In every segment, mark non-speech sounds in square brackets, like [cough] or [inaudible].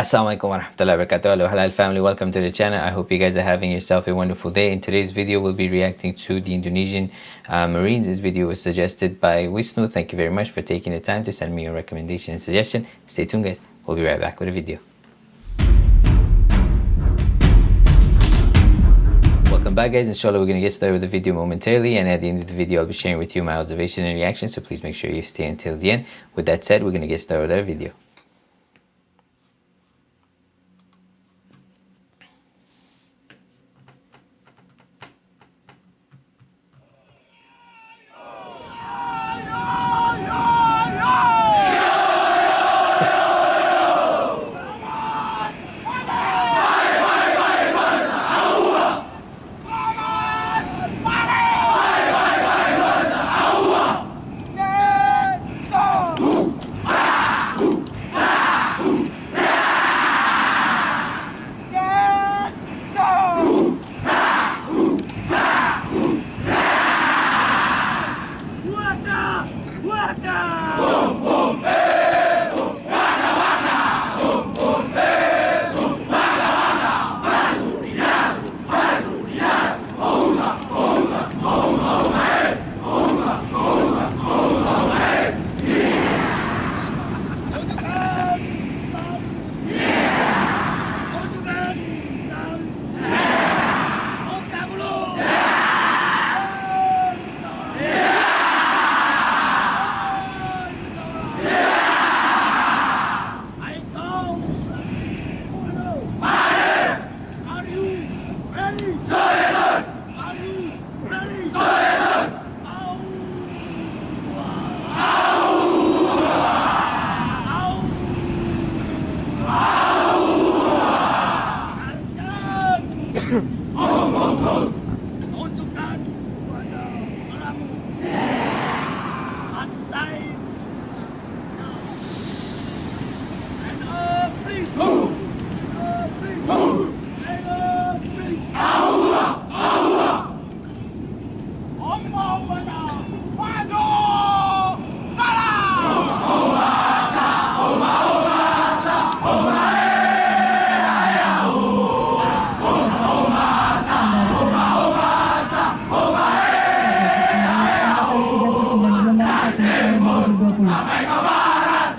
Assalamualaikum warahmatullahi wabarakatuh. Hello Halal family, welcome to the channel. I hope you guys are having yourself a wonderful day. In today's video, we'll be reacting to the Indonesian uh, Marines. This video was suggested by Wisnu. Thank you very much for taking the time to send me your recommendation and suggestion. Stay tuned guys, we'll be right back with a video. Welcome back guys, inshallah we're going to get started with the video momentarily and at the end of the video I'll be sharing with you my observation and reaction so please make sure you stay until the end. With that said, we're going to get started with our video. 萌萌萌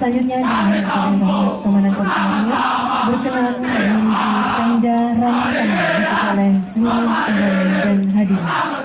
Selanjutnya dengan teman-teman polisi berkenan menuju tenda rambutan oleh seluruh teman dan hadirin.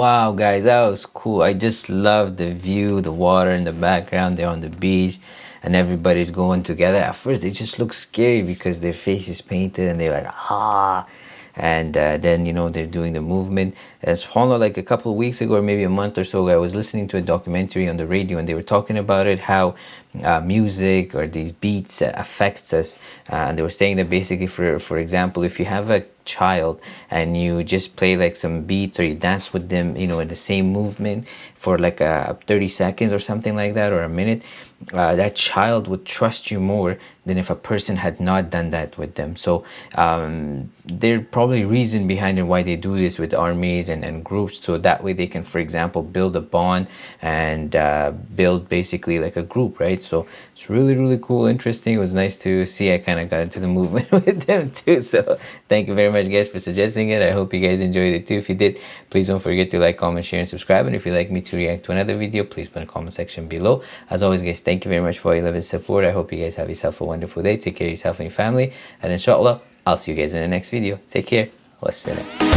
Wow, guys, that was cool. I just love the view, the water in the background. They're on the beach and everybody's going together. At first, they just look scary because their face is painted and they're like, ah. And uh, then, you know, they're doing the movement. As subhanAllah, like a couple of weeks ago or maybe a month or so ago, I was listening to a documentary on the radio and they were talking about it, how uh, music or these beats affects us. Uh, and they were saying that basically, for, for example, if you have a child and you just play like some beats or you dance with them, you know, in the same movement for like a 30 seconds or something like that or a minute, uh, that child would trust you more than if a person had not done that with them. So um, there probably reason behind it why they do this with armies and, and groups. So that way they can, for example, build a bond and uh, build basically like a group, right? So it's really, really cool, interesting. It was nice to see I kind of got into the movement [laughs] with them too. So thank you very much guys for suggesting it. I hope you guys enjoyed it too. If you did, please don't forget to like, comment, share, and subscribe. And if you'd like me to react to another video, please put the comment section below. As always, guys, thank you very much for your love and support. I hope you guys have yourself a wonderful day. Take care of yourself and your family. And inshallah, I'll see you guys in the next video. Take care. Wassalam.